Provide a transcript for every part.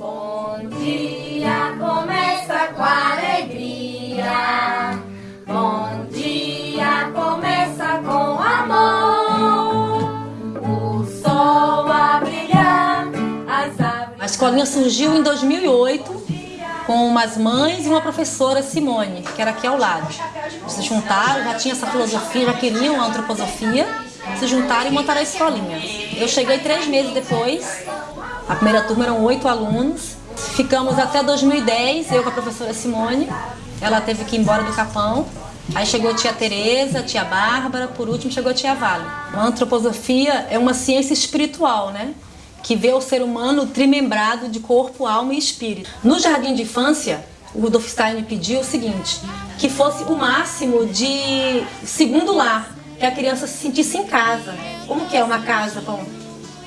Bom dia, começa com alegria. Bom dia, começa com amor. O sol a brilhar, as árvores. A escolinha surgiu em 2008 com umas mães e uma professora, Simone, que era aqui ao lado. Se juntaram, já tinha essa filosofia, já queriam a antroposofia, se juntaram e montaram a escolinha. Eu cheguei três meses depois, a primeira turma eram oito alunos, ficamos até 2010, eu com a professora Simone, ela teve que ir embora do Capão, Aí chegou a tia Tereza, tia Bárbara, por último chegou a tia Vale. A antroposofia é uma ciência espiritual, né? que vê o ser humano trimembrado de corpo, alma e espírito. No jardim de infância, o Rudolf Stein pediu o seguinte, que fosse o máximo de segundo lar, que a criança se sentisse em casa. Como que é uma casa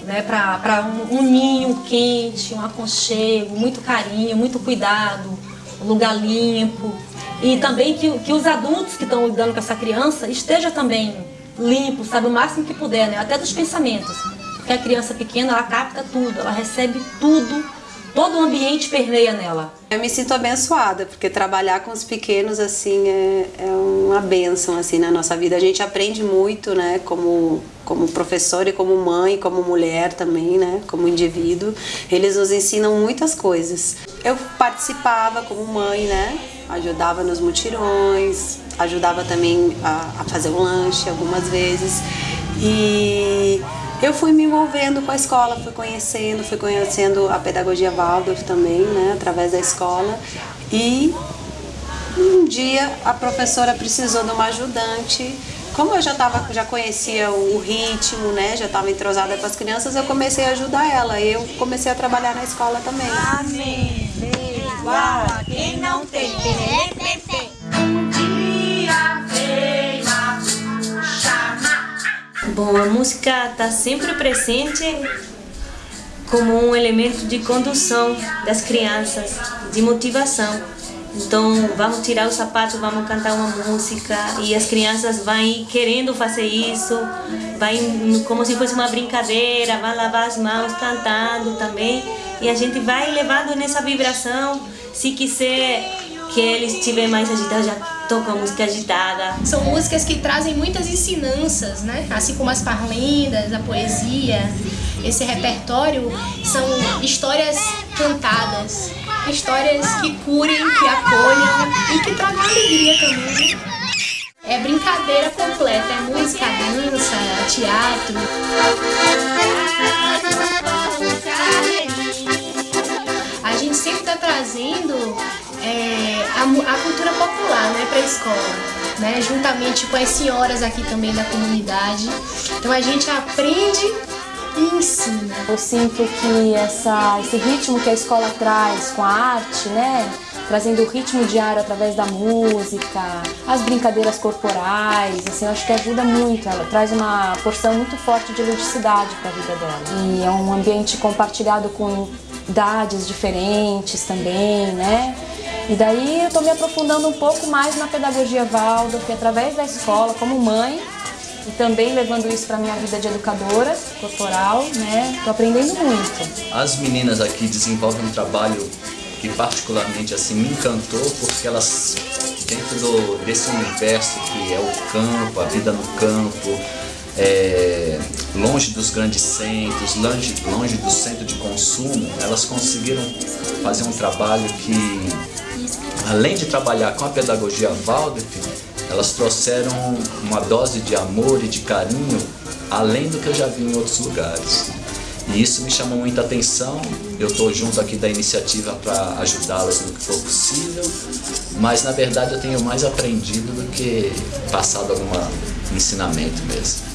né, para um, um ninho quente, um aconchego, muito carinho, muito cuidado, um lugar limpo. E também que, que os adultos que estão lidando com essa criança estejam também limpos, sabe, o máximo que puder, né, até dos pensamentos. Porque a criança pequena, ela capta tudo, ela recebe tudo, todo o ambiente permeia nela. Eu me sinto abençoada, porque trabalhar com os pequenos, assim, é, é uma benção, assim, na nossa vida. A gente aprende muito, né, como, como professor e como mãe, como mulher também, né, como indivíduo. Eles nos ensinam muitas coisas. Eu participava como mãe, né, ajudava nos mutirões, ajudava também a, a fazer o um lanche algumas vezes. E eu fui me envolvendo com a escola, fui conhecendo, fui conhecendo a pedagogia Waldorf também, né, através da escola. E um dia a professora precisou de uma ajudante. Como eu já, tava, já conhecia o ritmo, né, já estava entrosada com as crianças, eu comecei a ajudar ela. Eu comecei a trabalhar na escola também. Amém. A música está sempre presente como um elemento de condução das crianças, de motivação. Então, vamos tirar o sapato, vamos cantar uma música e as crianças vão querendo fazer isso, vai como se fosse uma brincadeira, vão lavar as mãos cantando também e a gente vai levando nessa vibração. Se quiser que eles estiverem mais agitados, já tocam música agitada. São músicas que trazem muitas ensinanças, né? Assim como as parlendas, a poesia. Esse repertório são histórias cantadas, histórias que curem, que acolham e que tragam alegria também. Né? É brincadeira completa, é música, dança, teatro. A gente sempre está trazendo a, a, cultura popular né, para a escola, né, juntamente com as senhoras aqui também da comunidade. Então a gente aprende e ensina. Eu sinto que essa, esse ritmo que a escola traz com a arte, né, trazendo o ritmo diário através da música, as brincadeiras corporais, assim, eu acho que ajuda muito, ela traz uma porção muito forte de ludicidade para a vida dela. E é um ambiente compartilhado com idades diferentes também, né? E daí eu estou me aprofundando um pouco mais na pedagogia Waldorf, através da escola, como mãe, e também levando isso para minha vida de educadora corporal, né? Tô aprendendo muito. As meninas aqui desenvolvem um trabalho que particularmente assim me encantou, porque elas dentro do, desse universo que é o campo, a vida no campo, é, longe dos grandes centros, longe, longe do centro de consumo, elas conseguiram fazer um trabalho que, além de trabalhar com a pedagogia Waldorf, elas trouxeram uma dose de amor e de carinho além do que eu já vi em outros lugares. E isso me chamou muita atenção, eu estou junto aqui da iniciativa para ajudá-las no que for possível, mas na verdade eu tenho mais aprendido do que passado algum ensinamento mesmo.